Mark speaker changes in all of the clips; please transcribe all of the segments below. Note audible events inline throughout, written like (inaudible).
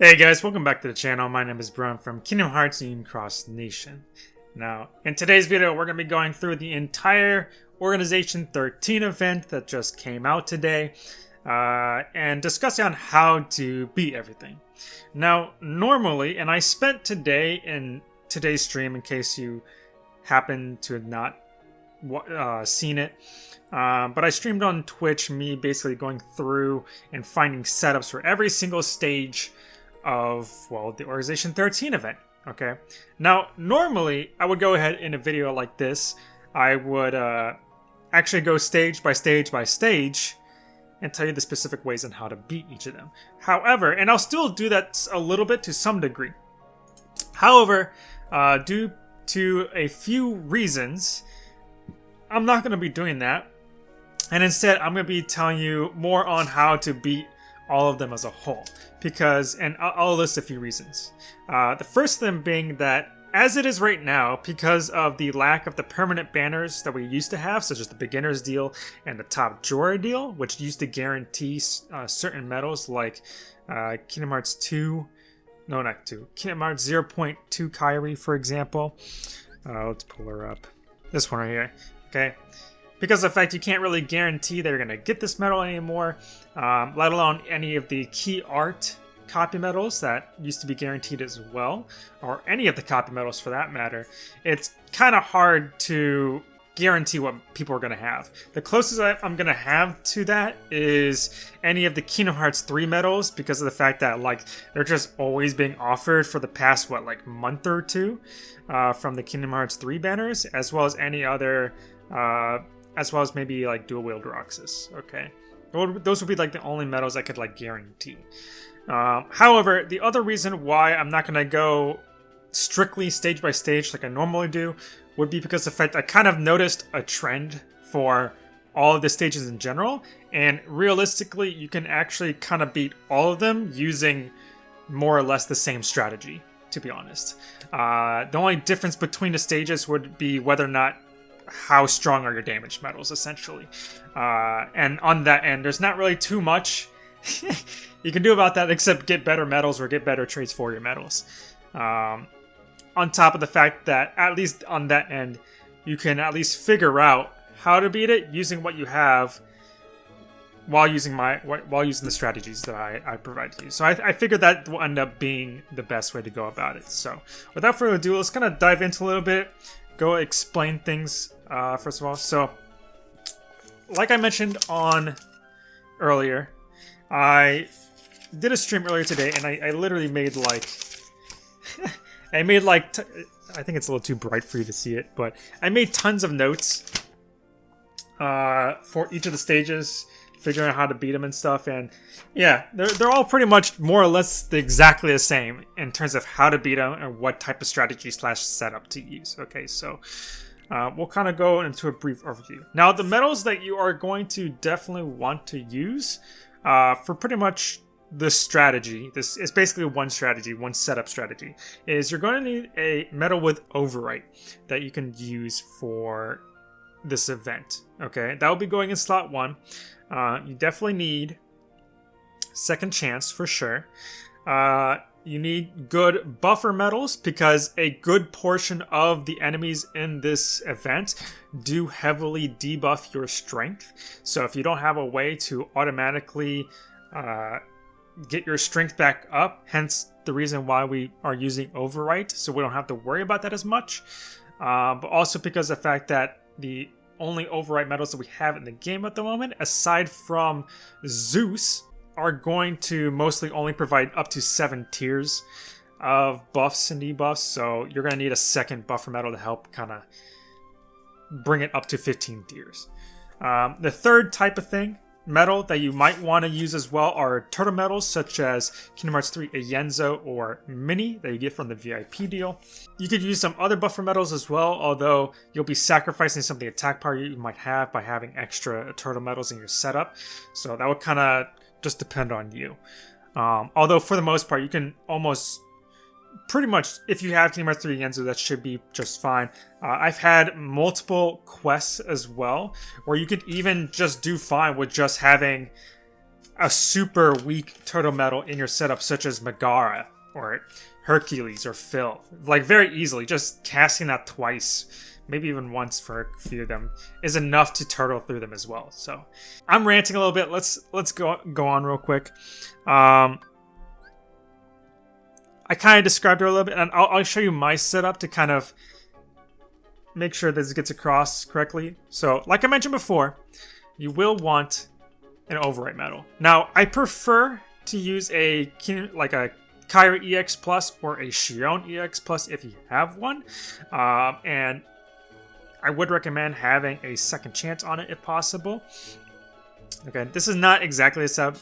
Speaker 1: Hey guys, welcome back to the channel. My name is Brian from Kingdom Hearts Union Cross Nation. Now, in today's video, we're going to be going through the entire Organization 13 event that just came out today, uh, and discussing on how to beat everything. Now, normally, and I spent today in today's stream, in case you happen to have not uh, seen it, uh, but I streamed on Twitch, me basically going through and finding setups for every single stage of, well, the Organization 13 event, okay? Now, normally, I would go ahead in a video like this, I would uh, actually go stage by stage by stage and tell you the specific ways on how to beat each of them. However, and I'll still do that a little bit to some degree. However, uh, due to a few reasons, I'm not going to be doing that. And instead, I'm going to be telling you more on how to beat all of them as a whole. Because, and I'll, list a few reasons. Uh, the first of them being that as it is right now, because of the lack of the permanent banners that we used to have, such as the beginner's deal and the top drawer deal, which used to guarantee uh, certain medals like uh, Kingdom Hearts 2, no, not 2, Kingdom Hearts 0.2 Kairi, for example. Uh, let's pull her up. This one right here. Okay, because of the fact you can't really guarantee they're going to get this medal anymore, um, let alone any of the key art copy medals that used to be guaranteed as well, or any of the copy medals for that matter, it's kind of hard to guarantee what people are going to have. The closest I'm going to have to that is any of the Kingdom Hearts 3 medals because of the fact that like they're just always being offered for the past what like month or two uh, from the Kingdom Hearts 3 banners as well as any other uh, as well as maybe like dual wield Roxas. Okay, those would be like the only medals I could like guarantee. Um, however, the other reason why I'm not gonna go strictly stage by stage like I normally do would be because the fact I kind of noticed a trend for all of the stages in general, and realistically, you can actually kind of beat all of them using more or less the same strategy, to be honest. Uh, the only difference between the stages would be whether or not how strong are your damage metals, essentially. Uh, and on that end, there's not really too much (laughs) you can do about that except get better metals or get better traits for your metals. Um, on top of the fact that, at least on that end, you can at least figure out how to beat it using what you have while using my while using the strategies that I, I provide to you. So I, I figured that will end up being the best way to go about it. So without further ado, let's kind of dive into a little bit, go explain things uh, first of all. So, like I mentioned on earlier, I did a stream earlier today, and I, I literally made like, (laughs) I made like, I think it's a little too bright for you to see it, but I made tons of notes uh, for each of the stages, figuring out how to beat them and stuff, and yeah, they're, they're all pretty much more or less exactly the same in terms of how to beat them and what type of strategy slash setup to use. Okay, so uh, we'll kind of go into a brief overview. Now, the medals that you are going to definitely want to use uh, for pretty much this strategy, this is basically one strategy, one setup strategy, is you're going to need a medal with overwrite that you can use for this event. Okay, that will be going in slot one. Uh, you definitely need second chance for sure. Uh, you need good buffer metals because a good portion of the enemies in this event do heavily debuff your strength. So if you don't have a way to automatically uh, get your strength back up, hence the reason why we are using overwrite, so we don't have to worry about that as much. Uh, but also because the fact that the only overwrite medals that we have in the game at the moment, aside from Zeus, are going to mostly only provide up to seven tiers of buffs and debuffs, so you're going to need a second buffer metal to help kind of bring it up to 15 tiers. Um, the third type of thing, metal, that you might want to use as well are turtle metals such as Kingdom Hearts 3 Ienzo or Minnie that you get from the VIP deal. You could use some other buffer metals as well, although you'll be sacrificing some of the attack power you might have by having extra turtle metals in your setup. So that would kind of just depend on you. Um, although for the most part, you can almost pretty much, if you have Kingdom Hearts 3 Ienzo, that should be just fine. Uh, I've had multiple quests as well, where you could even just do fine with just having a super weak turtle metal in your setup, such as Megara or Hercules or Phil. Like, very easily, just casting that twice, maybe even once for a few of them, is enough to turtle through them as well. So, I'm ranting a little bit. Let's let's go go on real quick. Um, I kind of described her a little bit, and I'll, I'll show you my setup to kind of make sure this gets across correctly. So, like I mentioned before, you will want an overwrite metal. Now, I prefer to use a like a Kairi EX Plus or a Xion EX Plus if you have one. Um, and I would recommend having a second chance on it if possible. Okay, this is not exactly the setup.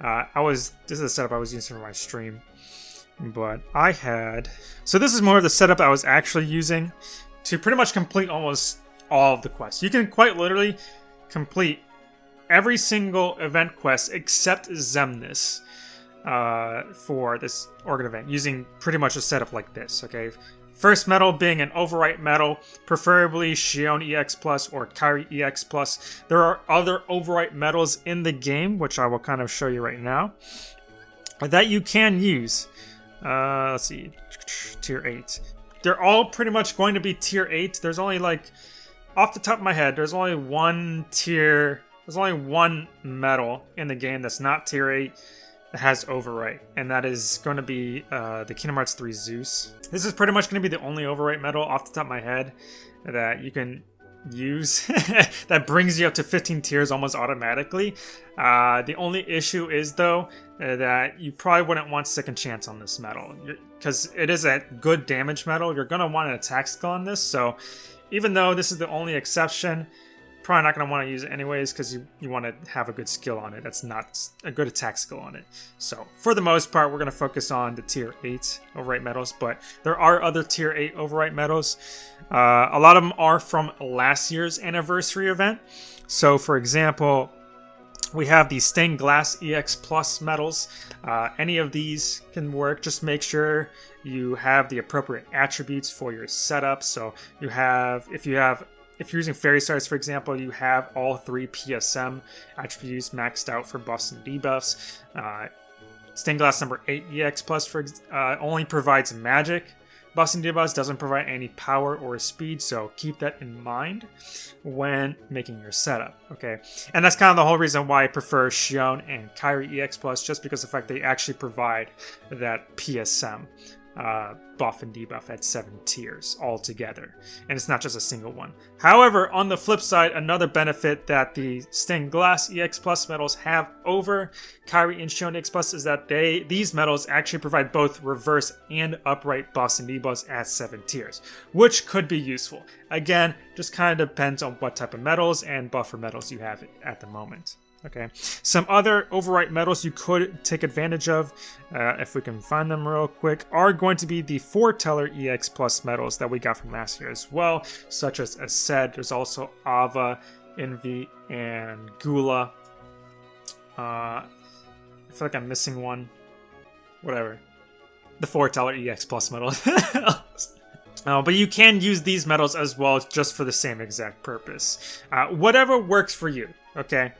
Speaker 1: Uh, I was this is the setup I was using for my stream, but I had so this is more of the setup I was actually using to pretty much complete almost all of the quests. You can quite literally complete every single event quest except Xemnas uh, for this Organ event using pretty much a setup like this, okay? First metal being an overwrite metal, preferably Xion EX Plus or Kairi EX Plus. There are other overwrite metals in the game, which I will kind of show you right now, that you can use. Uh, let's see, tier 8. They're all pretty much going to be tier 8. There's only like, off the top of my head, there's only one tier there's only one metal in the game that's not tier 8 that has overwrite, and that is going to be uh, the Kingdom Hearts 3 Zeus. This is pretty much going to be the only overwrite metal off the top of my head that you can use (laughs) that brings you up to 15 tiers almost automatically. Uh, the only issue is though uh, that you probably wouldn't want second chance on this metal because it is a good damage metal. You're going to want an attack skill on this, so even though this is the only exception, probably not going to want to use it anyways because you, you want to have a good skill on it. That's not a good attack skill on it. So for the most part, we're going to focus on the tier 8 overwrite metals, but there are other tier 8 overwrite metals. Uh, a lot of them are from last year's anniversary event. So for example, we have the stained glass EX Plus metals. Uh, any of these can work. Just make sure you have the appropriate attributes for your setup. So you have, if you have if you're using Fairy Stars, for example, you have all three PSM attributes maxed out for buffs and debuffs. Uh, Stained Glass number 8 EX Plus for uh, only provides magic. Buffs and debuffs doesn't provide any power or speed, so keep that in mind when making your setup, okay? And that's kind of the whole reason why I prefer Xion and Kairi EX Plus, just because the fact they actually provide that PSM uh, buff and debuff at seven tiers altogether, and it's not just a single one. However, on the flip side, another benefit that the stained glass EX Plus metals have over Kairi and Xion EX Plus is that they these metals actually provide both reverse and upright buffs and debuffs at seven tiers, which could be useful. Again, just kind of depends on what type of metals and buffer metals you have at the moment. Okay, some other overwrite metals you could take advantage of, uh, if we can find them real quick, are going to be the Foreteller EX Plus metals that we got from last year as well, such as Aced, there's also Ava, Invi, and Gula. Uh, I feel like I'm missing one. Whatever. The Foreteller EX Plus metal. (laughs) Uh, but you can use these metals as well just for the same exact purpose. Uh, whatever works for you, okay?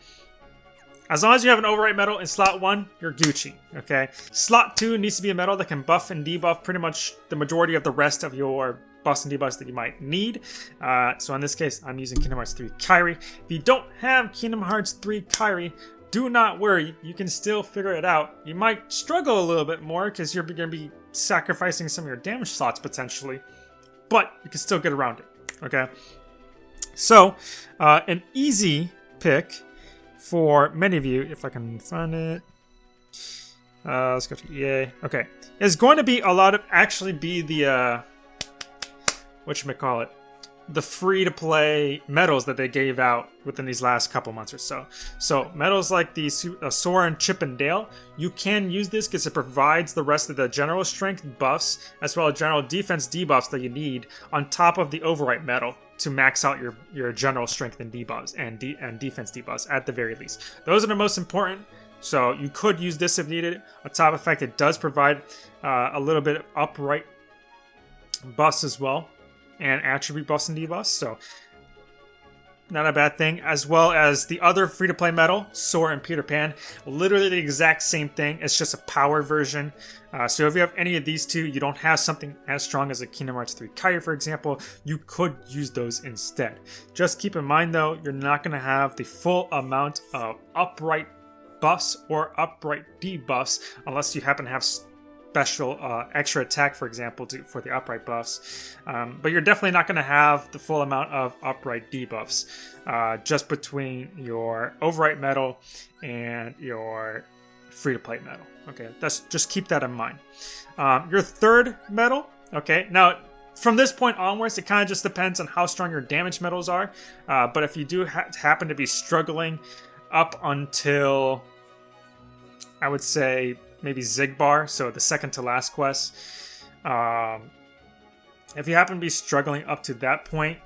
Speaker 1: As long as you have an overwrite metal in slot 1, you're Gucci, okay? Slot 2 needs to be a metal that can buff and debuff pretty much the majority of the rest of your buffs and debuffs that you might need. Uh, so in this case, I'm using Kingdom Hearts 3 Kairi. If you don't have Kingdom Hearts 3 Kairi, do not worry, you can still figure it out. You might struggle a little bit more because you're going to be sacrificing some of your damage slots potentially, but you can still get around it, okay? So, uh, an easy pick for many of you, if I can find it. Uh, let's go to EA. Okay. It's going to be a lot of actually be the, uh, what you call it, the free-to-play medals that they gave out within these last couple months or so. So medals like the uh, Soren Chip and Dale, you can use this because it provides the rest of the general strength buffs as well as general defense debuffs that you need on top of the overwrite medal to max out your, your general strength and debuffs and, de and defense debuffs at the very least. Those are the most important, so you could use this if needed. On top fact it does provide uh, a little bit of upright buffs as well, and attribute buffs and debuffs, so not a bad thing, as well as the other free-to-play medal, Sora and Peter Pan. Literally the exact same thing, it's just a power version. Uh, so if you have any of these two, you don't have something as strong as a Kingdom Hearts 3 Kairi, for example, you could use those instead. Just keep in mind though, you're not going to have the full amount of upright buffs or upright debuffs unless you happen to have special uh, extra attack, for example, to, for the upright buffs. Um, but you're definitely not going to have the full amount of upright debuffs uh, just between your overwrite metal and your free-to-play metal. Okay, that's just keep that in mind. Um, your third metal, okay, now from this point onwards, it kind of just depends on how strong your damage metals are. Uh, but if you do ha happen to be struggling up until, I would say, maybe Xigbar, so the second to last quest. Um, if you happen to be struggling up to that point,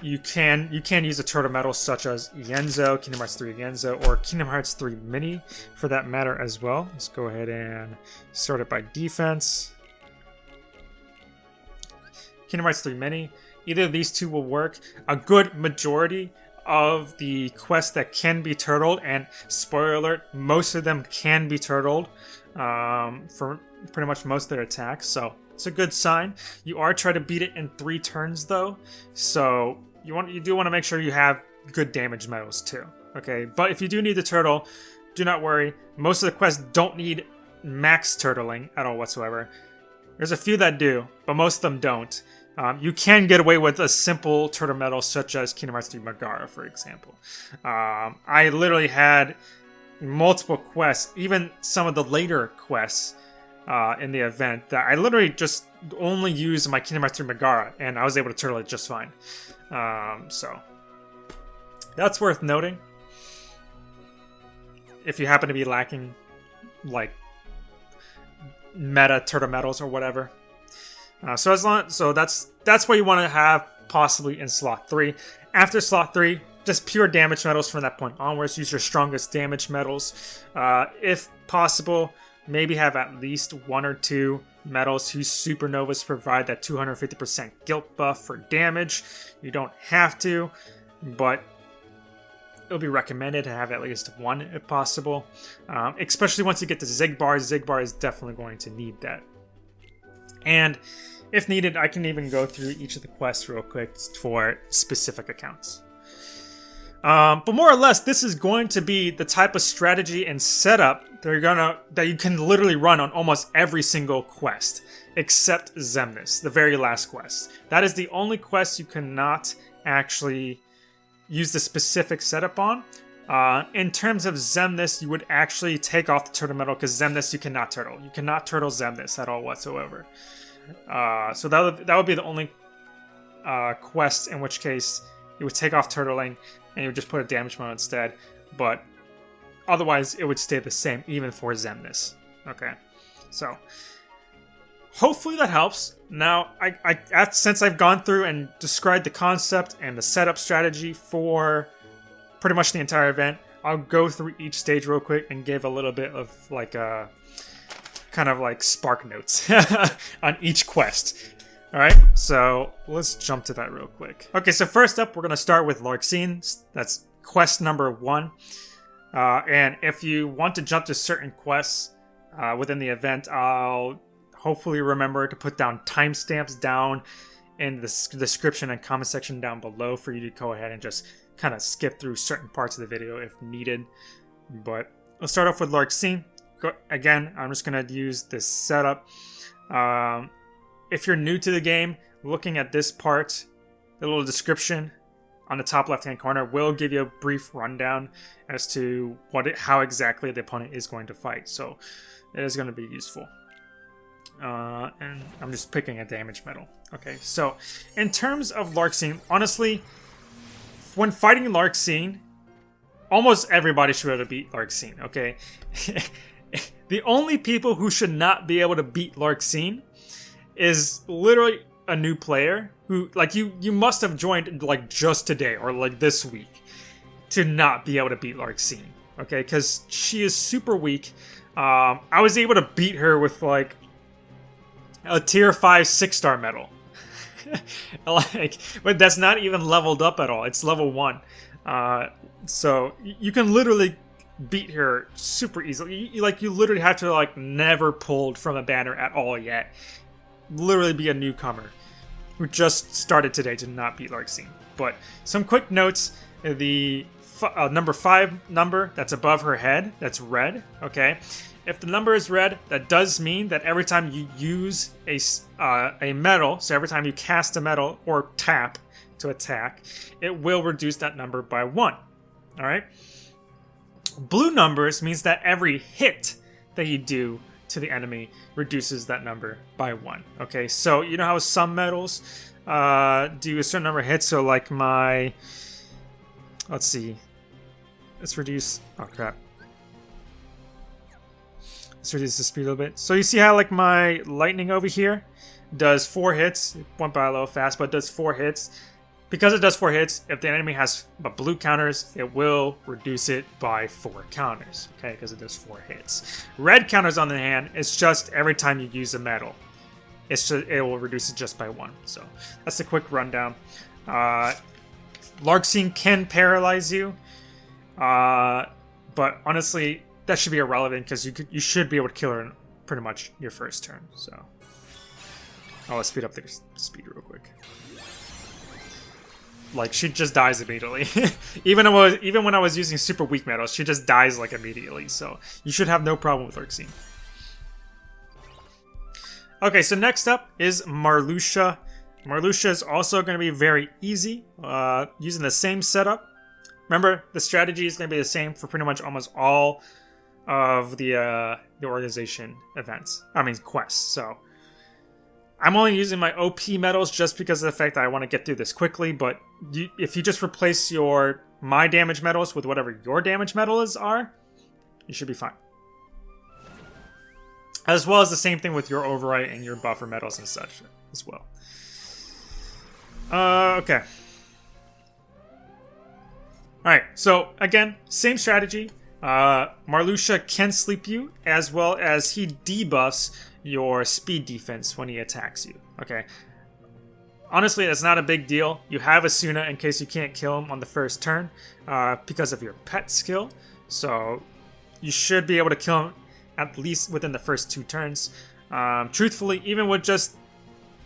Speaker 1: you can you can use a turtle metal such as Ienzo, Kingdom Hearts 3 Ienzo, or Kingdom Hearts 3 Minnie for that matter as well. Let's go ahead and sort it by defense. Kingdom Hearts 3 Minnie. Either of these two will work. A good majority of the quests that can be turtled, and spoiler alert, most of them can be turtled um, for pretty much most of their attacks, so it's a good sign. You are trying to beat it in three turns though, so you want you do want to make sure you have good damage medals too. Okay, but if you do need the turtle, do not worry. Most of the quests don't need max turtling at all whatsoever. There's a few that do, but most of them don't. Um, you can get away with a simple turtle medal such as Kingdom Hearts 3 Megara, for example. Um, I literally had multiple quests, even some of the later quests uh, in the event, that I literally just only used my Kingdom Hearts 3 Megara, and I was able to turtle it just fine. Um, so, that's worth noting. If you happen to be lacking, like, meta turtle medals or whatever. Uh, so as long so that's that's what you want to have possibly in slot three. After slot three, just pure damage metals from that point onwards. Use your strongest damage metals, Uh, if possible, maybe have at least one or two metals whose supernovas provide that 250% guilt buff for damage. You don't have to, but it'll be recommended to have at least one if possible. Um, especially once you get to Xigbar, Xigbar is definitely going to need that. And if needed, I can even go through each of the quests real quick for specific accounts. Um, but more or less, this is going to be the type of strategy and setup that you're gonna that you can literally run on almost every single quest, except Xemnas, the very last quest. That is the only quest you cannot actually use the specific setup on. Uh, in terms of Xemnas, you would actually take off the turtle metal because Xemnas you cannot turtle. You cannot turtle Xemnas at all whatsoever. Uh, so that would, that would be the only uh, quest in which case you would take off turtling and you would just put a damage mode instead. But otherwise, it would stay the same even for Xemnas. Okay, so hopefully that helps. Now, I, I since I've gone through and described the concept and the setup strategy for pretty much the entire event, I'll go through each stage real quick and give a little bit of like a kind of like spark notes (laughs) on each quest. Alright, so let's jump to that real quick. Okay, so first up, we're to start with Larxene. That's quest number one. Uh, and if you want to jump to certain quests uh, within the event, I'll hopefully remember to put down timestamps down in the description and comment section down below for you to go ahead and just kind of skip through certain parts of the video if needed. But let's start off with Larxene. Go, again, I'm just going to use this setup. Um, if you're new to the game, looking at this part, the little description on the top left hand corner will give you a brief rundown as to what it, how exactly the opponent is going to fight. So it is going to be useful. Uh, and I'm just picking a damage metal. Okay, so in terms of Larxene, honestly, when fighting Larxene, almost everybody should be able to beat Larxene, okay? (laughs) the only people who should not be able to beat Larxene is literally a new player who like you you must have joined like just today or like this week to not be able to beat Larxene. Okay, because she is super weak. Um, I was able to beat her with like a tier 5 6 star medal. (laughs) like, but that's not even leveled up at all. It's level one. Uh, so you can literally beat her super easily. You, like you literally have to like never pulled from a banner at all yet. Literally be a newcomer who just started today to not beat Larxene. But some quick notes: the uh, number five number that's above her head, that's red. Okay, if the number is red, that does mean that every time you use a uh, a medal, so every time you cast a metal or tap to attack, it will reduce that number by one. All right. Blue numbers means that every hit that you do to the enemy reduces that number by one. Okay, so you know how some metals uh, do a certain number of hits. So like my, let's see, let's reduce. Oh crap. Let's reduce the speed a little bit. So you see how like my lightning over here does four hits. It went by a little fast, but does four hits. Because it does 4 hits, if the enemy has blue counters, it will reduce it by 4 counters, okay, because it does 4 hits. Red counters, on the hand, it's just every time you use a metal, It's just, it will reduce it just by 1, so that's a quick rundown. Uh, Larxene can paralyze you, uh, but honestly, that should be irrelevant because you, could, you should be able to kill her in pretty much your first turn, so... I'll speed up the speed real quick like she just dies immediately. (laughs) even when I was, even when I was using super weak metals, she just dies like immediately. So you should have no problem with Larxene. Okay, so next up is Marluxia. Marluxia is also going to be very easy, uh, using the same setup. Remember, the strategy is going to be the same for pretty much almost all of the uh, the organization events. I mean quests. So I'm only using my OP medals just because of the fact that I want to get through this quickly, but you, if you just replace your my damage medals with whatever your damage medals are, you should be fine. As well as the same thing with your overwrite and your buffer medals and such as well. Uh, okay. Alright, so again, same strategy. Uh, Marluxia can sleep you, as well as he debuffs your speed defense when he attacks you. Okay. Honestly, that's not a big deal. You have Esuna in case you can't kill him on the first turn uh, because of your pet skill. So you should be able to kill him at least within the first two turns. Um, truthfully, even with just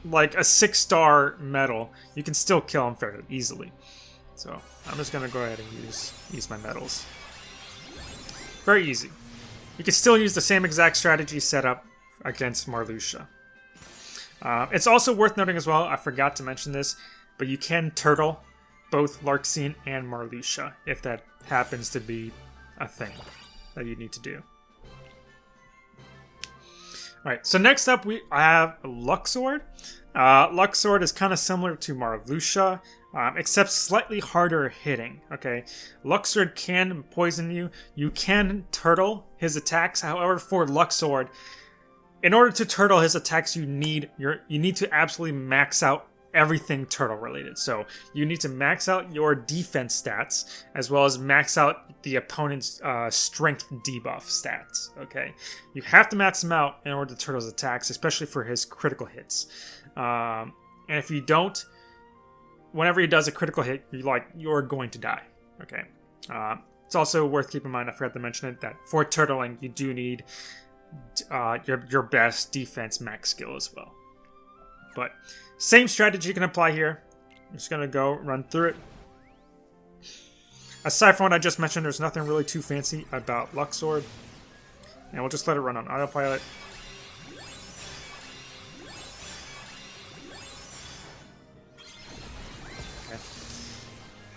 Speaker 1: like a six star medal, you can still kill him fairly easily. So I'm just gonna go ahead and use use my medals. Very easy. You can still use the same exact strategy set up against Marluxia. Uh, it's also worth noting as well, I forgot to mention this, but you can turtle both Larxene and Marluxia if that happens to be a thing that you need to do. Alright, so next up we have Luxord. Uh, Luxord is kind of similar to Marluxia, um, except slightly harder hitting. Okay, Luxord can poison you. You can turtle his attacks. However, for Luxord, in order to turtle his attacks, you need your you need to absolutely max out everything turtle related. So you need to max out your defense stats as well as max out the opponent's uh, strength debuff stats. Okay, you have to max them out in order to turtle his attacks, especially for his critical hits. Um, and if you don't, whenever he does a critical hit, you're like you're going to die. Okay. Uh, it's also worth keeping in mind. I forgot to mention it that for turtling, you do need uh, your, your best defense max skill as well. But same strategy you can apply here. I'm just going to go run through it. Aside from what I just mentioned, there's nothing really too fancy about Luxord. And we'll just let it run on autopilot.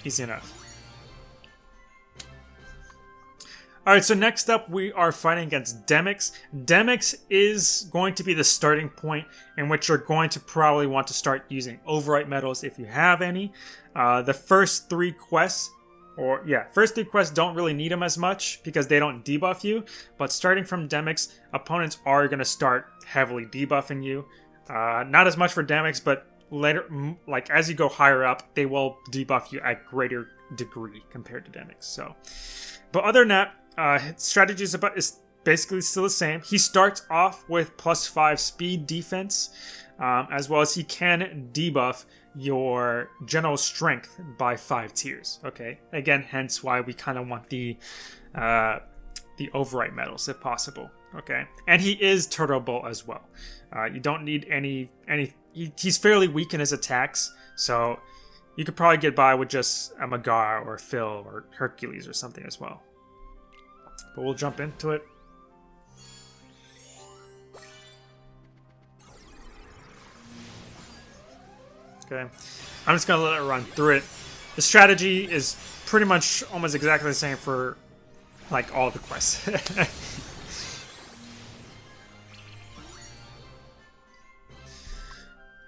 Speaker 1: Easy enough. Alright, so next up we are fighting against Demyx. Demyx is going to be the starting point in which you're going to probably want to start using Overwrite medals if you have any. Uh, the first three quests, or yeah, first three quests don't really need them as much because they don't debuff you, but starting from Demyx, opponents are going to start heavily debuffing you. Uh, not as much for Demyx, but later, like as you go higher up, they will debuff you at greater degree compared to Demyx. So, but other than that, uh, strategy is about is basically still the same. He starts off with plus five speed defense, um, as well as he can debuff your general strength by five tiers. Okay, again, hence why we kind of want the uh, the overwrite medals if possible. Okay, and he is turtleable as well. Uh, you don't need any any. He, he's fairly weak in his attacks, so you could probably get by with just a Megara or Phil or Hercules or something as well. But we'll jump into it. Okay, I'm just gonna let it run through it. The strategy is pretty much almost exactly the same for like all the quests. (laughs)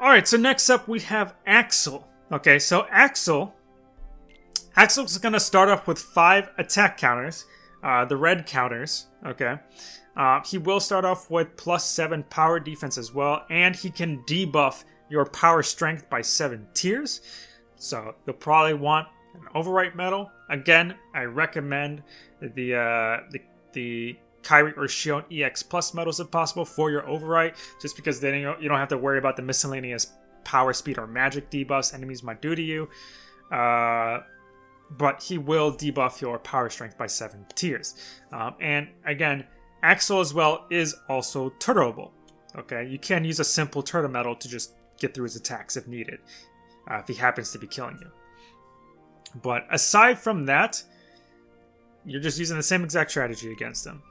Speaker 1: Alright, so next up we have Axel. Okay, so Axel... Axel's gonna start off with five attack counters. Uh, the red counters, okay? Uh, he will start off with plus seven power defense as well, and he can debuff your power strength by seven tiers. So you'll probably want an overwrite medal. Again, I recommend the uh, the the Kairi or Xion EX Plus medals if possible for your overwrite, just because then you don't have to worry about the miscellaneous power, speed, or magic debuffs enemies might do to you. Uh, but he will debuff your power strength by seven tiers. Um, and again, Axel as well is also turtleable. Okay, you can use a simple turtle medal to just get through his attacks if needed, uh, if he happens to be killing you. But aside from that, you're just using the same exact strategy against him.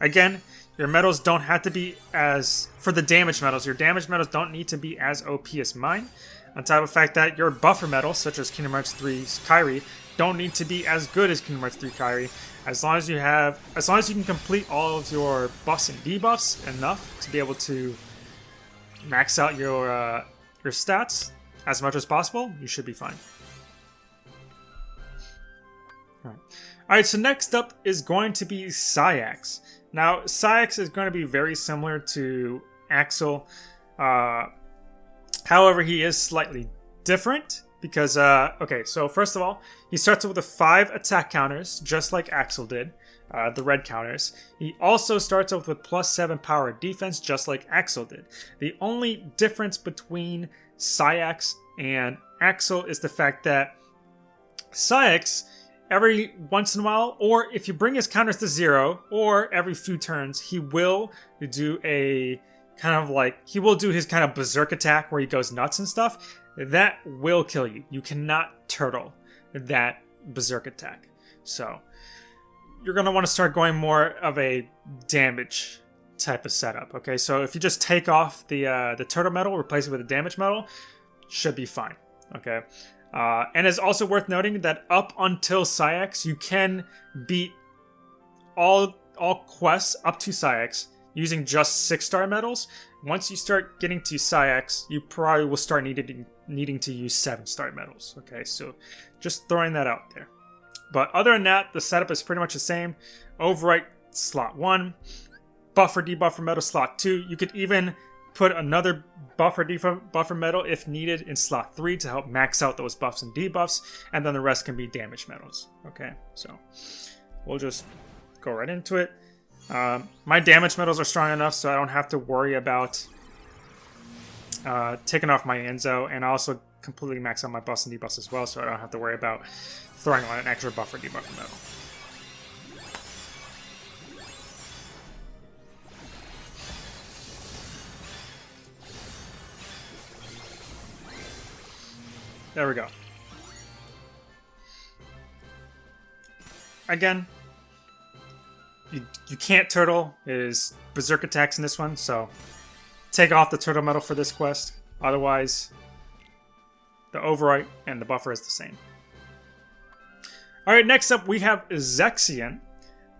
Speaker 1: Again, your medals don't have to be as... For the damage medals, your damage medals don't need to be as OP as mine. On top of the fact that your buffer medals, such as Kingdom Hearts 3's Kairi, don't need to be as good as Kingdom Hearts 3 Kairi. As long as you have... As long as you can complete all of your buffs and debuffs enough to be able to max out your, uh, your stats as much as possible, you should be fine. Alright, All right, so next up is going to be Saïx. Now, Saïx is going to be very similar to Axel. Uh, however, he is slightly different because, uh, okay, so first of all, he starts with the five attack counters, just like Axel did, uh, the red counters. He also starts off with plus seven power defense, just like Axel did. The only difference between Saïx and Axel is the fact that Saïx every once in a while, or if you bring his counters to zero, or every few turns, he will do a kind of like, he will do his kind of berserk attack where he goes nuts and stuff. That will kill you. You cannot turtle that berserk attack. So, you're going to want to start going more of a damage type of setup. Okay, so if you just take off the uh, the turtle metal, replace it with a damage metal, should be fine. Okay, uh, and it's also worth noting that up until Saïx, you can beat all all quests up to Saïx using just six star medals. Once you start getting to Saïx, you probably will start needing needing to use seven star medals. Okay, so just throwing that out there. But other than that, the setup is pretty much the same. Overwrite slot one, buffer debuffer medal slot two. You could even put another buffer debuff, buffer medal if needed in slot 3 to help max out those buffs and debuffs, and then the rest can be damage medals. Okay, so we'll just go right into it. Um, my damage medals are strong enough so I don't have to worry about uh, taking off my Ienzo, and I also completely max out my buffs and debuffs as well, so I don't have to worry about throwing on an extra buffer debuffer medal. There we go. Again, you, you can't turtle. Is berserk attacks in this one, so take off the turtle medal for this quest. Otherwise, the overwrite and the buffer is the same. Alright, next up we have Zexion.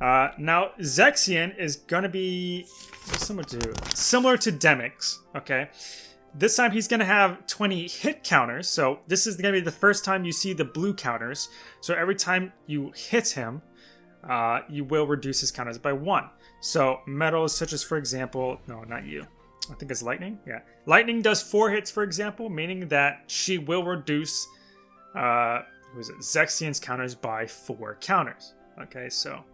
Speaker 1: Uh, now, Zexion is going to be similar to similar to Demyx, okay? This time he's going to have 20 hit counters, so this is going to be the first time you see the blue counters. So every time you hit him, uh, you will reduce his counters by one. So metals such as, for example, no, not you. I think it's Lightning. Yeah, Lightning does four hits, for example, meaning that she will reduce, uh, is it, Zexion's counters by four counters. Okay, so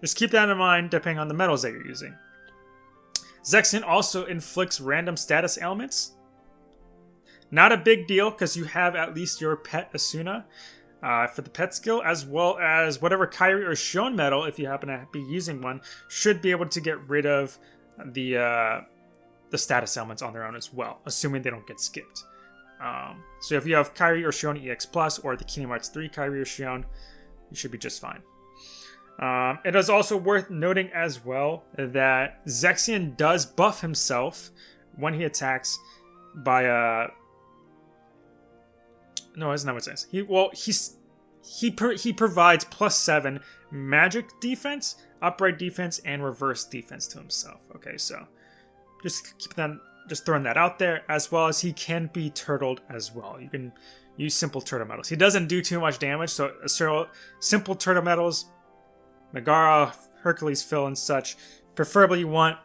Speaker 1: just keep that in mind depending on the metals that you're using. Zexion also inflicts random status ailments. Not a big deal because you have at least your pet Esuna uh, for the pet skill, as well as whatever Kairi or Xion metal, if you happen to be using one, should be able to get rid of the uh, the status ailments on their own as well, assuming they don't get skipped. Um, so if you have Kairi or Xion EX Plus or the Kingdom Hearts 3 Kairi or Xion, you should be just fine. Um, it is also worth noting as well that Zexion does buff himself when he attacks by a. Uh, no, that's not what it says. He well he's he he provides plus seven magic defense, upright defense, and reverse defense to himself. Okay, so just keep that just throwing that out there, as well as he can be turtled as well. You can use simple turtle metals. He doesn't do too much damage, so simple turtle metals Megara, Hercules Phil, and such. Preferably you want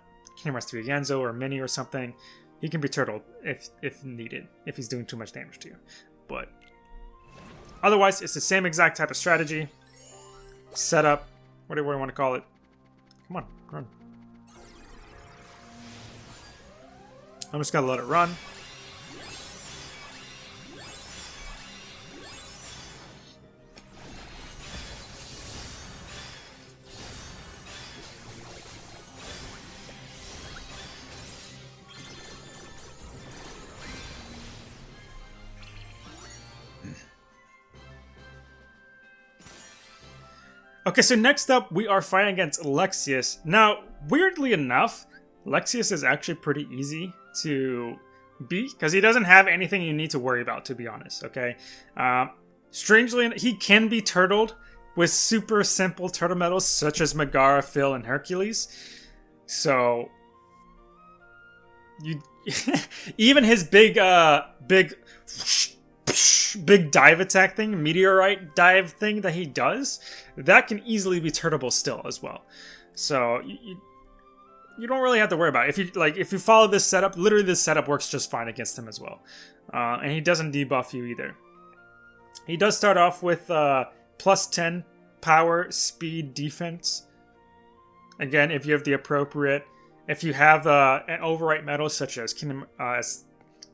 Speaker 1: Hearts 3 Ienzo or Minnie or something. He can be turtled if if needed, if he's doing too much damage to you. But otherwise, it's the same exact type of strategy. Setup, whatever you want to call it. Come on, run. I'm just gonna let it run. Okay, so next up, we are fighting against Lexaeus. Now, weirdly enough, Lexaeus is actually pretty easy to beat, because he doesn't have anything you need to worry about, to be honest, okay? Uh, strangely, he can be turtled with super simple turtle metals, such as Megara, Phil, and Hercules. So, you (laughs) even his big, uh, big big dive attack thing, meteorite dive thing that he does, that can easily be turtable still as well. So you, you, don't really have to worry about it. If you like, if you follow this setup, literally this setup works just fine against him as well, uh, and he doesn't debuff you either. He does start off with uh, plus ten power, speed, defense. Again, if you have the appropriate, if you have uh, an overwrite metal such as Kingdom, uh, as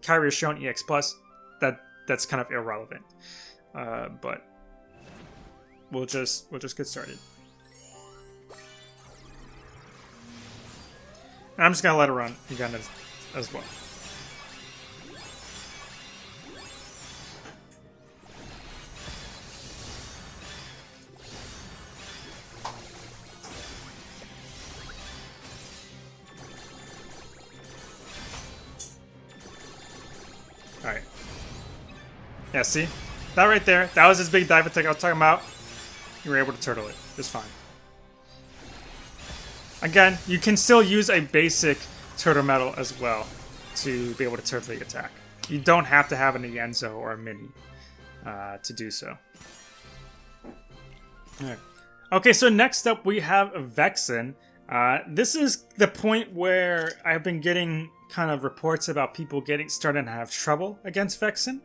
Speaker 1: Kairi Xion EX Plus, that that's kind of irrelevant. Uh, but we'll just we'll just get started. And I'm just gonna let it run again as, as well. Yeah, see? That right there, that was his big dive attack I was talking about. You were able to turtle it. Just fine. Again, you can still use a basic turtle metal as well to be able to turtle the attack. You don't have to have an Ienzo or a Minnie uh, to do so. Alright. Okay, so next up we have Vexen. Uh, this is the point where I've been getting kind of reports about people getting starting to have trouble against Vexen.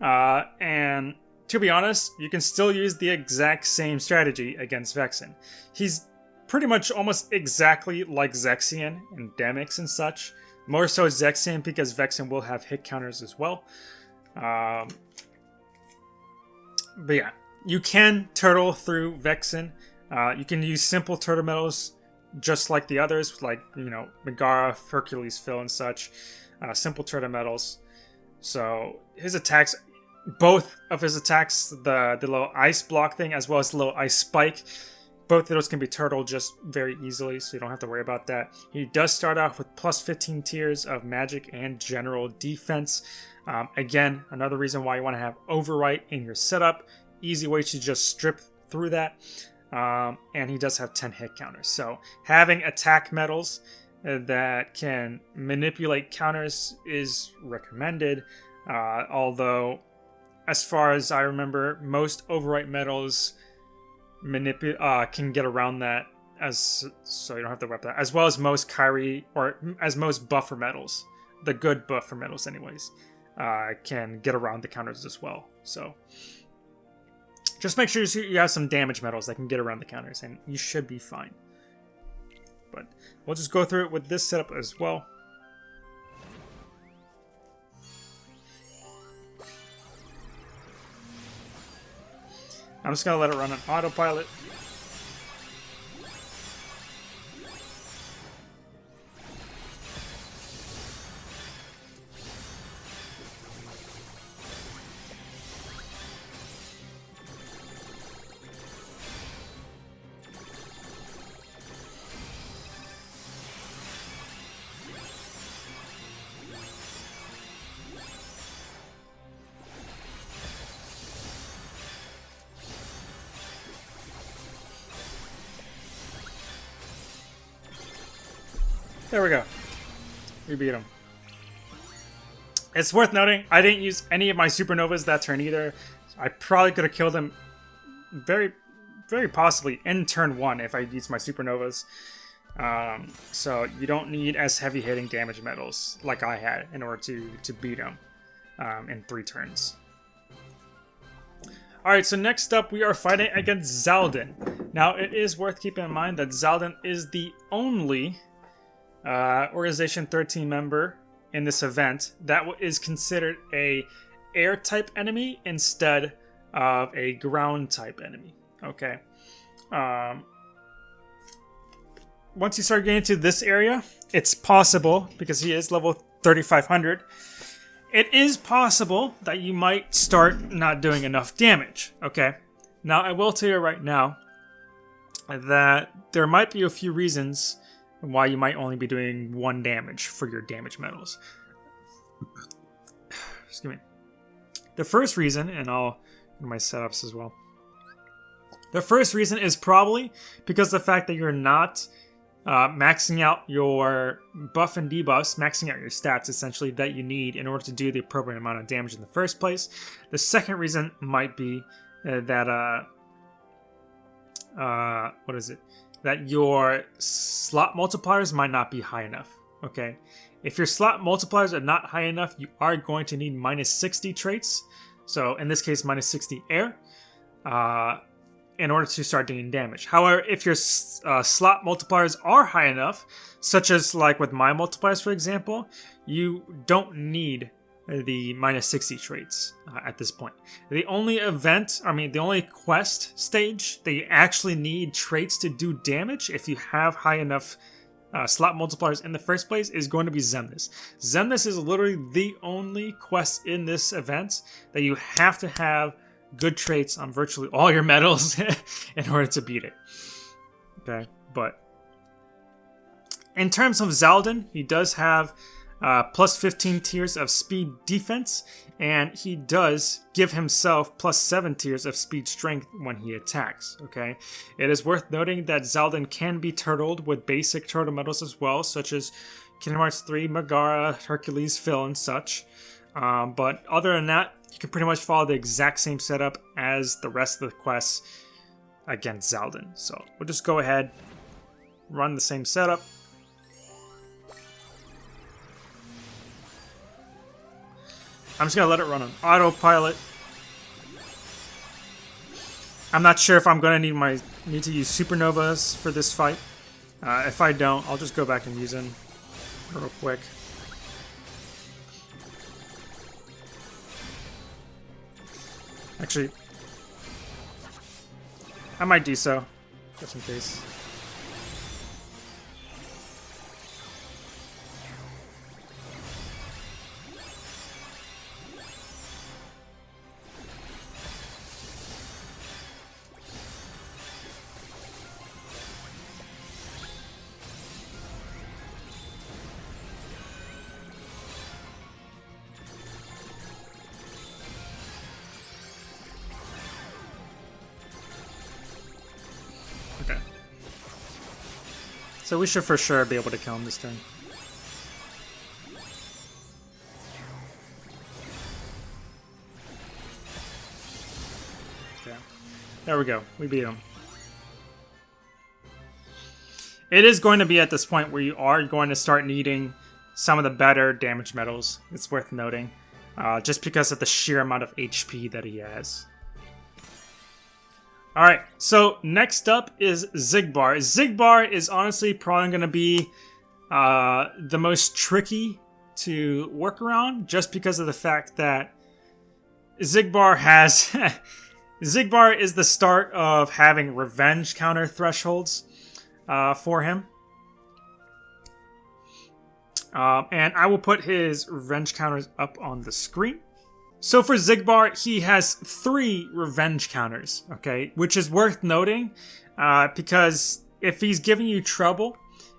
Speaker 1: Uh, and to be honest, you can still use the exact same strategy against Vexen. He's pretty much almost exactly like Zexion and Demyx and such. More so Zexion because Vexen will have hit counters as well. Um, but yeah, you can turtle through Vexen. Uh, you can use simple turtle metals just like the others, like, you know, Megara, Hercules, Phil, and such. Uh, simple turtle metals. So his attacks both of his attacks, the the little ice block thing as well as the little ice spike, both of those can be turtle just very easily, so you don't have to worry about that. He does start off with plus 15 tiers of magic and general defense. Um, again, another reason why you want to have overwrite in your setup. Easy way to just strip through that. Um, and he does have 10 hit counters. So having attack metals uh, that can manipulate counters is recommended. Uh, although as far as I remember, most overwrite metals uh, can get around that as so you don't have to rep that as well as most Kairi or as most buffer metals, the good buffer metals anyways, uh, can get around the counters as well. So Just make sure you have some damage metals that can get around the counters, and you should be fine. But we'll just go through it with this setup as well. I'm just to let it run on autopilot. We beat him. It's worth noting, I didn't use any of my supernovas that turn either. I probably could have killed him very, very possibly in turn one if I used my supernovas. Um, so you don't need as heavy hitting damage medals like I had in order to, to beat him um, in three turns. Alright, so next up we are fighting against Xaldin. Now it is worth keeping in mind that Xaldin is the only uh, Organization 13 member in this event that is considered a air type enemy instead of a ground type enemy. Okay. Um, once you start getting to this area, it's possible, because he is level 3500, it is possible that you might start not doing enough damage. Okay. Now, I will tell you right now that there might be a few reasons why you might only be doing one damage for your damage medals. (sighs) Excuse me. The first reason, and I'll do my setups as well. The first reason is probably because the fact that you're not uh, maxing out your buff and debuffs, maxing out your stats essentially that you need in order to do the appropriate amount of damage in the first place. The second reason might be uh, that, uh, uh, what is it? That your slot multipliers might not be high enough, okay? If your slot multipliers are not high enough, you are going to need minus 60 traits, so in this case, minus 60 air, uh, in order to start doing damage. However, if your uh, slot multipliers are high enough, such as like with my multipliers, for example, you don't need the minus 60 traits uh, at this point. The only event, I mean, the only quest stage that you actually need traits to do damage if you have high enough uh, slot multipliers in the first place is going to be Xemnas. Xemnas is literally the only quest in this event that you have to have good traits on virtually all your (laughs) medals (laughs) in order to beat it. Okay, but in terms of Xaldin, he does have uh, plus 15 tiers of speed defense, and he does give himself plus 7 tiers of speed strength when he attacks, okay? It is worth noting that Xaldin can be turtled with basic turtle medals as well, such as Kingdom Hearts 3, Megara, Hercules, Phil, and such. Um, but other than that, you can pretty much follow the exact same setup as the rest of the quests against Xaldin. So we'll just go ahead, run the same setup, I'm just gonna let it run on autopilot. I'm not sure if I'm gonna need my need to use supernovas for this fight. Uh, if I don't, I'll just go back and use them real quick. Actually, I might do so, just in case. So we should for sure be able to kill him this turn. There we go. We beat him. It is going to be at this point where you are going to start needing some of the better damage medals. It's worth noting. Uh, just because of the sheer amount of HP that he has. Alright, so next up is Xigbar. Xigbar is honestly probably going to be uh, the most tricky to work around just because of the fact that Xigbar has... (laughs) Xigbar is the start of having revenge counter thresholds uh, for him. Um, and I will put his revenge counters up on the screen. So for Xigbar, he has three revenge counters, okay? Which is worth noting, uh, because if he's giving you trouble,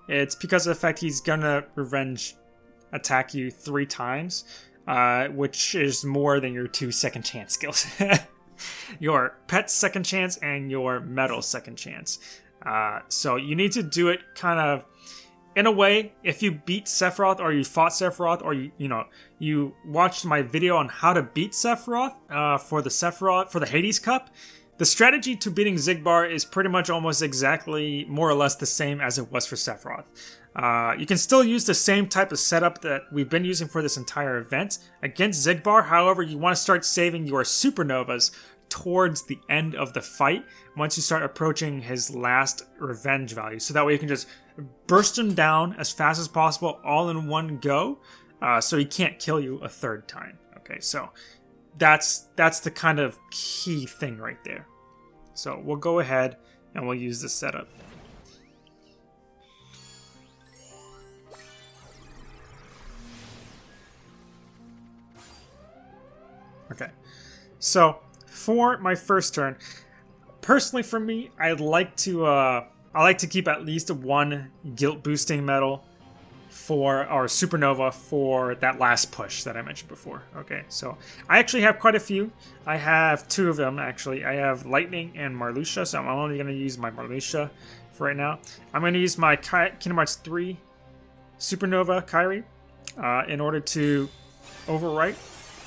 Speaker 1: it's because of the fact he's gonna revenge attack you three times, uh, which is more than your two second chance skills. (laughs) your pet second chance and your medal second chance. Uh, so you need to do it kind of in a way, if you beat Sephiroth or you fought Sephiroth or you you know you watched my video on how to beat Sephiroth uh, for the Sephiroth for the Hades Cup, the strategy to beating Xigbar is pretty much almost exactly more or less the same as it was for Sephiroth. Uh, you can still use the same type of setup that we've been using for this entire event against Xigbar. However, you want to start saving your supernovas towards the end of the fight once you start approaching his last revenge value. So that way you can just burst him down as fast as possible all in one go uh, so he can't kill you a third time. Okay, so that's that's the kind of key thing right there. So we'll go ahead and we'll use this setup. Okay, so for my first turn, personally for me, I'd like to uh, I like to keep at least one guilt boosting medal for our supernova for that last push that I mentioned before. Okay, so I actually have quite a few. I have two of them actually. I have lightning and Marluxia, so I'm only going to use my Marluxia for right now. I'm going to use my Ki Kingdom Hearts 3 supernova Kairi uh, in order to overwrite,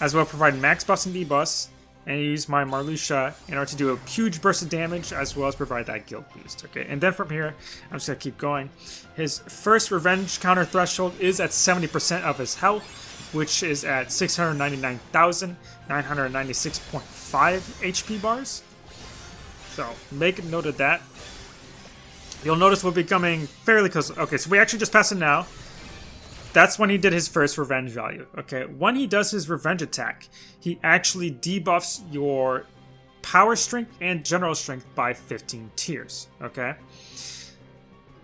Speaker 1: as well provide max bus and debus and use my Marluxia in order to do a huge burst of damage as well as provide that guilt boost. Okay, and then from here, I'm just to keep going. His first revenge counter threshold is at 70% of his health, which is at 699,996.5 HP bars. So make note of that. You'll notice we're becoming fairly close. Okay, so we actually just passed it now. That's when he did his first revenge value. Okay, when he does his revenge attack, he actually debuffs your power strength and general strength by 15 tiers. Okay,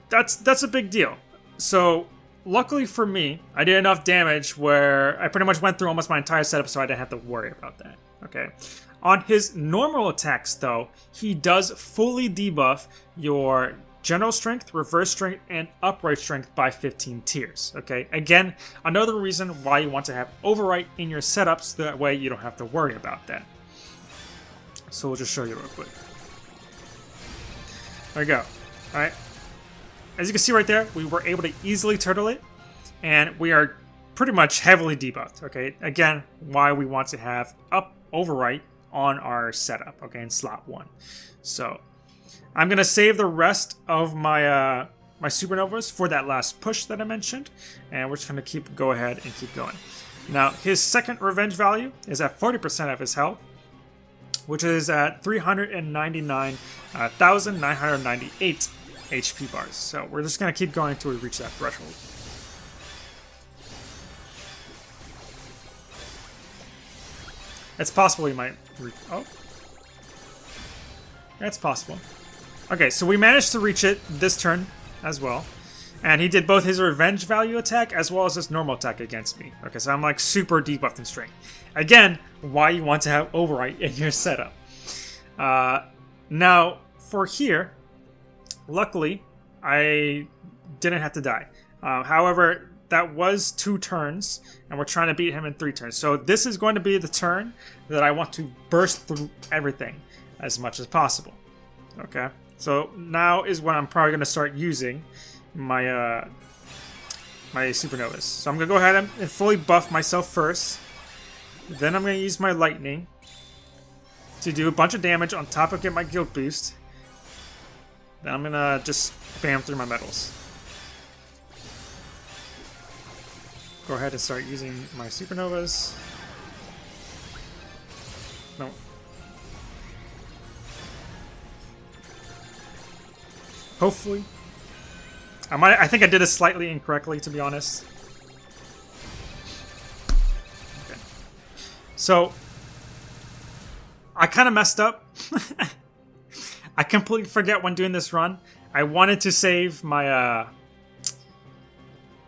Speaker 1: that's that's a big deal. So luckily for me, I did enough damage where I pretty much went through almost my entire setup, so I didn't have to worry about that. Okay. On his normal attacks, though, he does fully debuff your general strength, reverse strength, and upright strength by 15 tiers. Okay, again, another reason why you want to have overwrite in your setup so that way you don't have to worry about that. So we'll just show you real quick. There we go. Alright. As you can see right there, we were able to easily turtle it, and we are pretty much heavily debuffed, okay? Again, why we want to have up overwrite on our setup, okay, in slot 1. So, I'm going to save the rest of my uh, my supernovas for that last push that I mentioned, and we're just going to keep go ahead and keep going. Now, his second revenge value is at 40% of his health, which is at 399,998 uh, HP bars. So we're just going to keep going until we reach that threshold. It's possible we might... oh. That's possible. Okay, so we managed to reach it this turn as well. And he did both his revenge value attack as well as his normal attack against me. Okay, so I'm like super debuffed in strength. Again, why you want to have overwrite in your setup. Uh, now, for here, luckily, I didn't have to die. Uh, however, that was two turns, and we're trying to beat him in three turns. So this is going to be the turn that I want to burst through everything as much as possible. Okay? So now is when I'm probably going to start using my uh, my supernovas. So I'm going to go ahead and fully buff myself first. Then I'm going to use my lightning to do a bunch of damage on top of get my guilt boost. Then I'm going to just spam through my medals. Go ahead and start using my supernovas. No, Hopefully. I might. I think I did it slightly incorrectly, to be honest. Okay. So I kind of messed up. (laughs) I completely forget when doing this run. I wanted to save my uh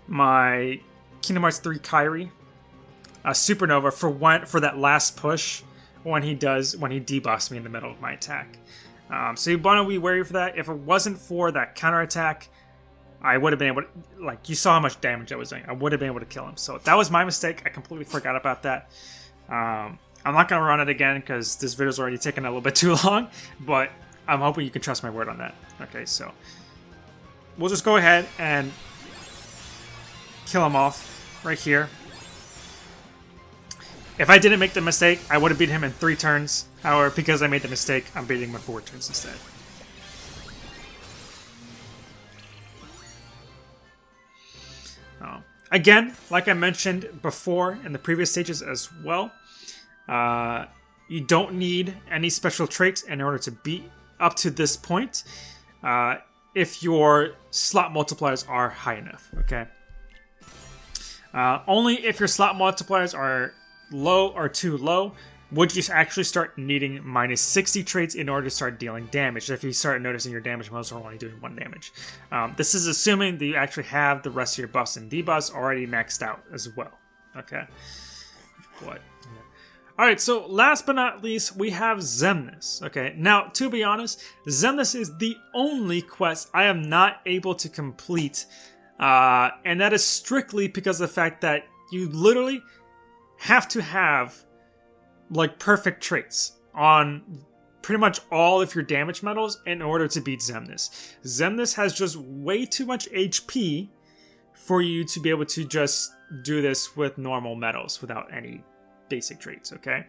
Speaker 1: my Kingdom Hearts 3 Kairi uh, Supernova for one for that last push when he does when he debuffs me in the middle of my attack. Um, so you want to be wary for that. If it wasn't for that counterattack, I would have been able to, like, you saw how much damage I was doing. I would have been able to kill him. So that was my mistake. I completely forgot about that. Um, I'm not going to run it again because this video's already taken a little bit too (laughs) long, but I'm hoping you can trust my word on that. Okay, so we'll just go ahead and kill him off right here. If I didn't make the mistake, I would have beat him in three turns. However, because I made the mistake, I'm beating him in four turns instead. Uh, again, like I mentioned before in the previous stages as well, uh, you don't need any special traits in order to beat up to this point uh, if your slot multipliers are high enough, okay? Uh, only if your slot multipliers are low or too low would you actually start needing minus 60 traits in order to start dealing damage if you start noticing your damage modes are only doing one damage. Um, this is assuming that you actually have the rest of your buffs and debuffs already maxed out as well. Okay. What? Alright, so last but not least, we have Xemnas. Okay, now to be honest, Xemnas is the only quest I am not able to complete. Uh, and that is strictly because of the fact that you literally have to have like perfect traits on pretty much all of your damage medals in order to beat Xemnas. Xemnas has just way too much HP for you to be able to just do this with normal medals without any basic traits, okay?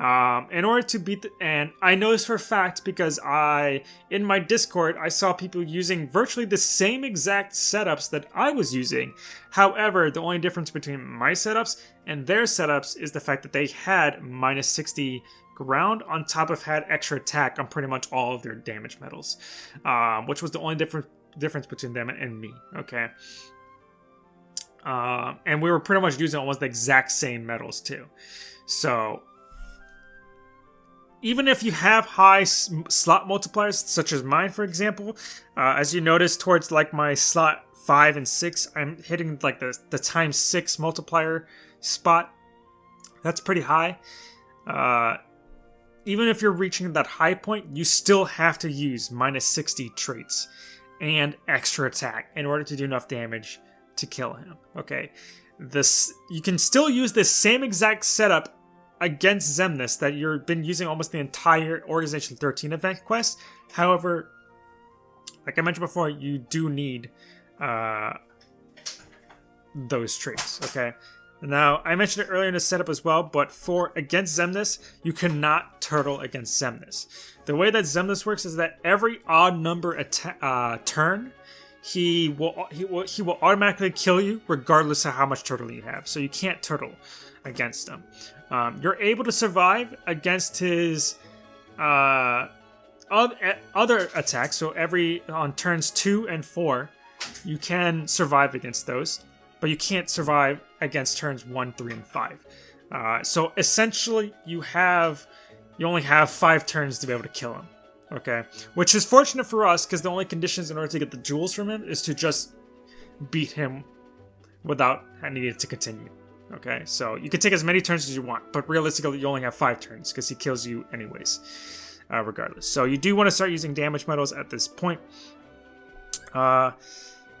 Speaker 1: Um, in order to beat the, and I know this for a fact because I, in my Discord, I saw people using virtually the same exact setups that I was using. However, the only difference between my setups and their setups is the fact that they had minus 60 ground on top of had extra attack on pretty much all of their damage medals, um, which was the only different difference between them and me, okay? Uh, and we were pretty much using almost the exact same medals too. So even if you have high slot multipliers, such as mine, for example, uh, as you notice towards like my slot five and six, I'm hitting like the the times six multiplier spot. That's pretty high. Uh, even if you're reaching that high point, you still have to use minus 60 traits and extra attack in order to do enough damage to kill him. Okay, this you can still use this same exact setup against Xemnas that you've been using almost the entire Organization 13 event quest. However, like I mentioned before, you do need uh, those traits. Okay. Now, I mentioned it earlier in the setup as well, but for against Xemnas, you cannot turtle against Xemnas. The way that Xemnas works is that every odd number uh, turn, he will he will he will automatically kill you regardless of how much turtle you have. So you can't turtle against him. Um, you're able to survive against his uh, other attacks. So every on turns two and four, you can survive against those, but you can't survive against turns one, three, and five. Uh, so essentially, you have you only have five turns to be able to kill him. Okay, which is fortunate for us because the only conditions in order to get the jewels from him is to just beat him without needing to continue. Okay, so you can take as many turns as you want, but realistically, you only have five turns because he kills you anyways, uh, regardless. So you do want to start using damage medals at this point. Uh,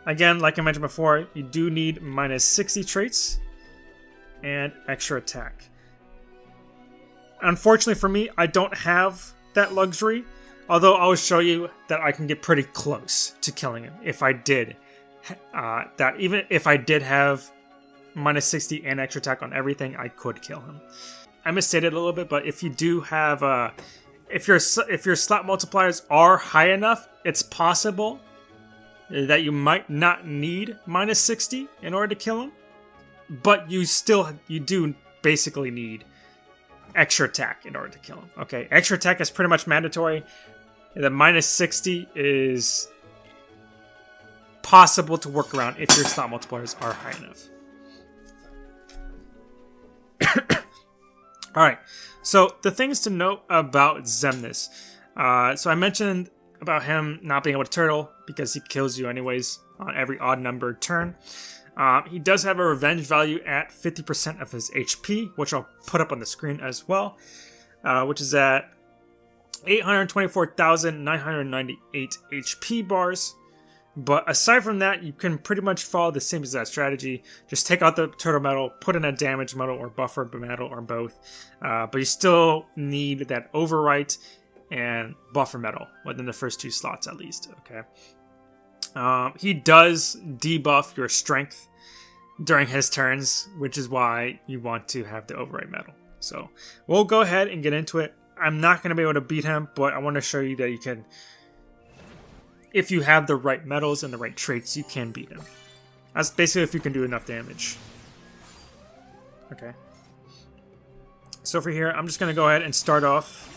Speaker 1: again, like I mentioned before, you do need minus 60 traits and extra attack. Unfortunately for me, I don't have that luxury, although I'll show you that I can get pretty close to killing him if I did. Uh, that even if I did have minus 60 and extra attack on everything, I could kill him. I misstated a little bit, but if you do have, uh, if your if your slot multipliers are high enough, it's possible that you might not need minus 60 in order to kill him, but you still you do basically need extra attack in order to kill him. Okay, extra attack is pretty much mandatory. The minus 60 is possible to work around if your slot multipliers are high enough. (coughs) All right, so the things to note about Xemnas. Uh, so I mentioned about him not being able to turtle because he kills you anyways on every odd numbered turn. Uh, he does have a revenge value at 50% of his HP, which I'll put up on the screen as well, uh, which is at 824,998 HP bars. But aside from that, you can pretty much follow the same exact strategy. Just take out the turtle medal, put in a damage medal or buffer medal or both. Uh, but you still need that overwrite and buffer medal within the first two slots at least. Okay. Um, he does debuff your strength during his turns, which is why you want to have the overwrite medal. So we'll go ahead and get into it. I'm not going to be able to beat him, but I want to show you that you can if you have the right medals and the right traits, you can beat him. That's basically if you can do enough damage. Okay. So for here, I'm just going to go ahead and start off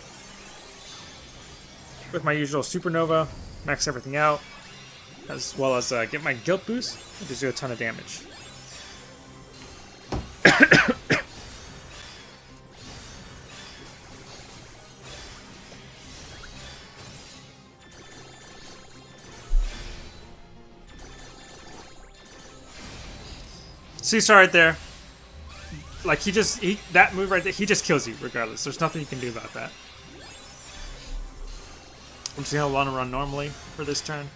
Speaker 1: with my usual Supernova, max everything out, as well as uh, get my Guilt boost, and just do a ton of damage. (coughs) Seesaw right there. Like, he just, he, that move right there, he just kills you regardless. There's nothing you can do about that. I'm just gonna want to run normally for this turn.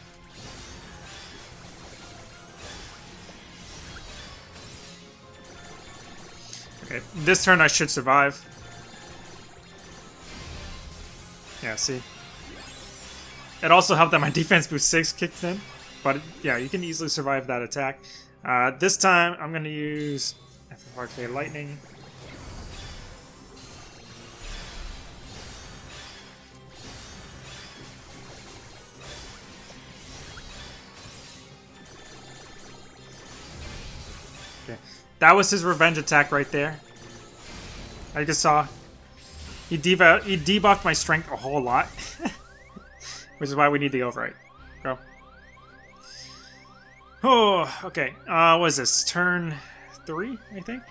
Speaker 1: Okay, this turn I should survive. Yeah, see? It also helped that my (laughs) defense boost 6 kicked in. But yeah, you can easily survive that attack. Uh, this time, I'm going to use FFRK Lightning. Okay, that was his revenge attack right there. I just saw. He, he debuffed my strength a whole lot. (laughs) Which is why we need the overwrite. Oh, okay. Uh, what is this? Turn three, I think?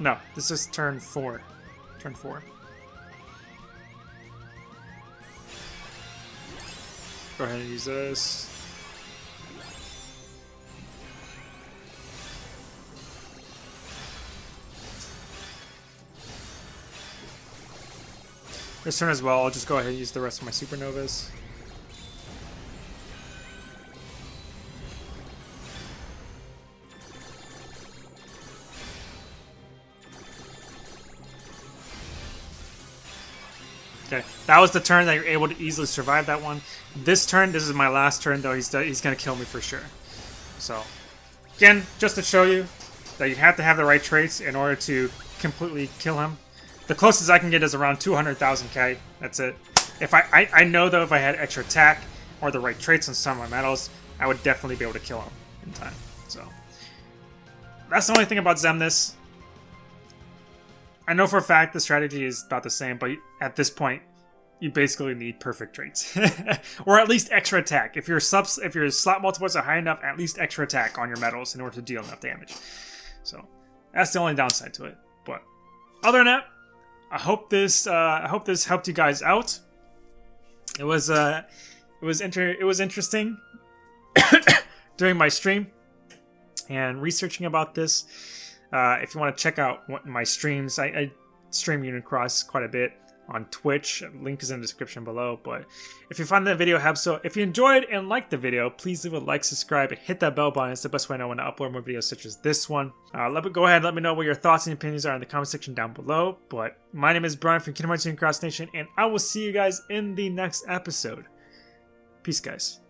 Speaker 1: No, this is turn four. Turn four. Go ahead and use this. This turn as well, I'll just go ahead and use the rest of my supernovas. That was the turn that you're able to easily survive that one. This turn, this is my last turn, though. He's he's gonna kill me for sure. So, again, just to show you that you have to have the right traits in order to completely kill him. The closest I can get is around 200,000k. That's it. If I, I I know though if I had extra attack or the right traits on some of my medals, I would definitely be able to kill him in time. So that's the only thing about Xemnas. I know for a fact the strategy is about the same, but at this point, you basically need perfect traits, (laughs) or at least extra attack. If your subs, if your slot multipliers are high enough, at least extra attack on your medals in order to deal enough damage. So that's the only downside to it. But other than that, I hope this uh, I hope this helped you guys out. It was uh, it was inter it was interesting (coughs) during my stream and researching about this. Uh, if you want to check out my streams, I, I stream Unicross quite a bit on Twitch. Link is in the description below. But if you find that video helpful, if you enjoyed and liked the video, please leave a like, subscribe, and hit that bell button. It's the best way I know when to upload more videos such as this one. Uh, let me go ahead and let me know what your thoughts and opinions are in the comment section down below. But my name is Brian from Kingdom Hearts Cross Nation, and I will see you guys in the next episode. Peace, guys.